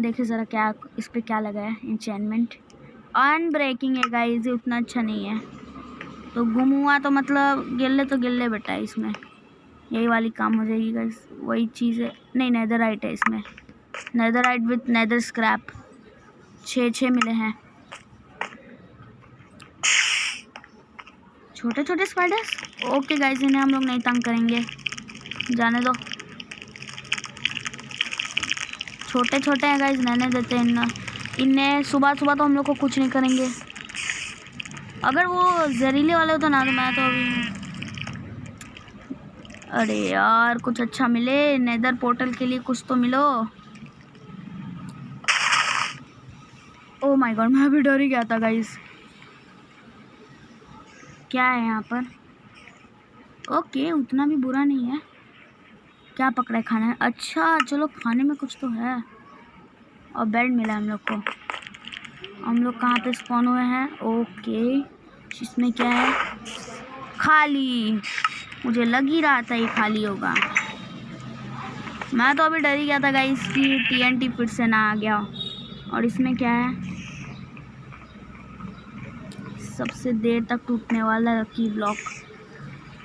देखिए ज़रा क्या, इस पर क्या लगा है इंचैनमेंट अनब्रेकिंग है गाइस ये उतना अच्छा नहीं है। तो गुम हुआ तो मतलब गिल्ले तो गिल्ले बेटा है इसमें। यही वाली काम हो जाएगी गाइज़ वही चीज़ है। नहीं नैदर राइट है इसमें। Neither right with neither scrap छः छः मिले हैं। छोटे छोटे स्पाइडर्स ओके गाइस इन्हें हम लोग नहीं तंग करेंगे। जाने दो। छोटे छोटे हैं गाइस रहने देते हैं इन्हें इन्हें सुबह सुबह तो हम लोग को कुछ नहीं करेंगे। अगर वो जहरीले वाले होते ना तो मैं तो अभी अरे यार, कुछ अच्छा मिले? नेदर पोर्टल के लिए कुछ तो मिलो। ओ माय गॉड मैं अभी डर ही गया था गाइस क्या है यहाँ पर? ओके उतना भी बुरा नहीं है। क्या पकड़ा है खाना है? अच्छा चलो खाने में कुछ तो है। और बेड मिला हम लोग को। हम लोग कहाँ पे स्पॉन हुए हैं? ओके इसमें क्या है? खाली। मुझे लग ही रहा था ये खाली होगा। मैं तो अभी डर ही गया था गाइस कि टीएनटी फिर से ना आ गया। और इसमें क्या है? सबसे देर तक टूटने वाला की ब्लॉक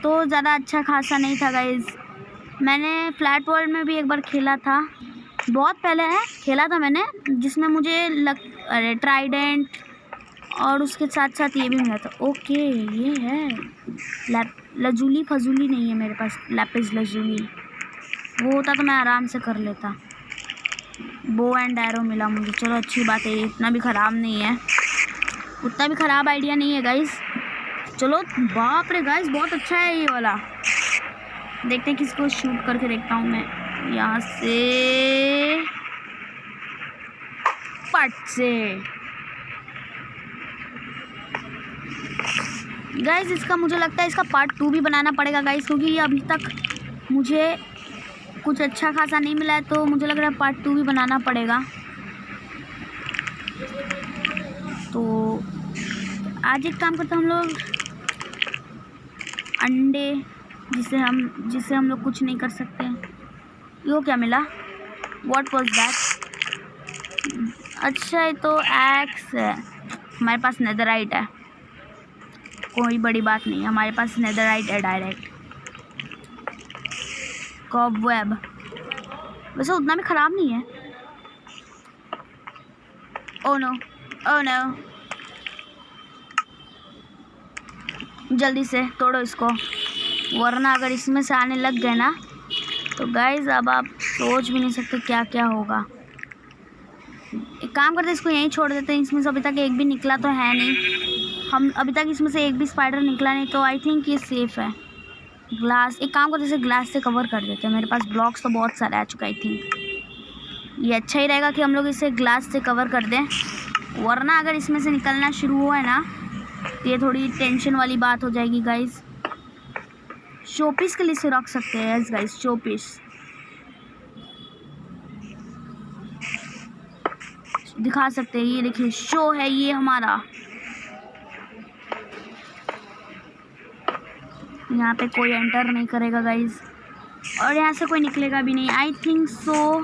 तो ज़्यादा अच्छा खासा नहीं था गाइज़ मैंने फ्लैट वर्ल्ड में भी एक बार खेला था। बहुत पहले है, खेला था मैंने, जिसमें मुझे लग, अरे ट्राइडेंट और उसके साथ साथ ये भी मिला था। ओके, ये है। लैप, लजूली फजूली नहीं है मेरे पास लैपिस लजूली वो होता तो मैं आराम से कर लेता। बो एंड एरो मिला मुझे। चलो अच्छी बात है इतना भी ख़राब नहीं है। उतना भी ख़राब आइडिया नहीं है गाइस चलो, बाप रे गाइस बहुत अच्छा है ये वाला। देखते हैं किसको शूट करके देखता हूँ मैं। यहाँ से पट से गाइस इसका मुझे लगता है इसका पार्ट टू भी बनाना पड़ेगा गाइज़ क्योंकि ये अभी तक मुझे कुछ अच्छा खासा नहीं मिला है तो मुझे लग रहा है पार्ट टू भी बनाना पड़ेगा। तो आज एक काम करते हम लोग, अंडे जिसे हम जिसे हम लोग कुछ नहीं कर सकते। यो क्या मिला? वॉट वॉज़ दैट अच्छा ये तो एक्स है। हमारे पास नेदराइट है। कोई बड़ी बात नहीं, हमारे पास नेदराइट है डायरेक्ट कॉब वेब वैसे उतना भी ख़राब नहीं है। ओ नो ओ नो जल्दी से तोड़ो इसको। वरना अगर इसमें से आने लग गए ना तो गाइज़ अब आप सोच भी नहीं सकते क्या क्या होगा। एक काम करते इसको यहीं छोड़ देते हैं। इसमें से अभी तक एक भी निकला तो है नहीं। हम अभी तक इसमें से एक भी स्पाइडर निकला नहीं तो आई थिंक ये सेफ़ है। ग्लास एक काम करते इसे ग्लास से कवर कर देते हैं। मेरे पास ब्लॉक्स तो बहुत सारे आ चुका आई थिंक ये अच्छा ही रहेगा कि हम लोग इसे ग्लास से कवर कर दें। वरना अगर इसमें से निकलना शुरू हुआ है ना तो ये थोड़ी टेंशन वाली बात हो जाएगी गाइज़ शोपीस के लिए से रख सकते हैं यस गाइस शोपीस। दिखा सकते हैं, ये देखिए शो है ये हमारा। यहाँ पे कोई एंटर नहीं करेगा गाइज़ और यहाँ से कोई निकलेगा भी नहीं। आई थिंक सो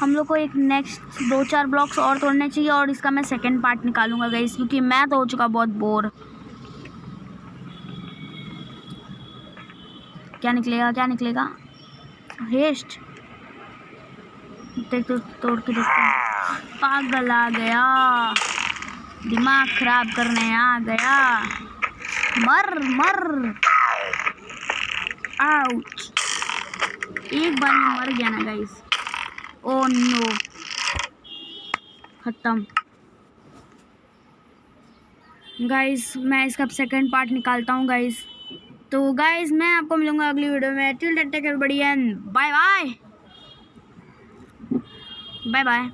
हम लोग को एक नेक्स्ट दो चार ब्लॉक्स और तोड़ने चाहिए और इसका मैं सेकेंड पार्ट निकालूँगा गाइज़ क्योंकि मैं तो हो चुका बहुत बोर क्या निकलेगा क्या निकलेगा? हेस्ट देख तो तोड़ के देखते पागल आ गया। दिमाग खराब करने आ गया। मर मर। आउट एक बार में मर गया ना गाइस ओ नो खत्म। गाइस मैं इसका सेकंड पार्ट निकालता हूँ गाइस तो गाइज़ मैं आपको मिलूँगा अगली वीडियो में। Till take and bye bye bye bye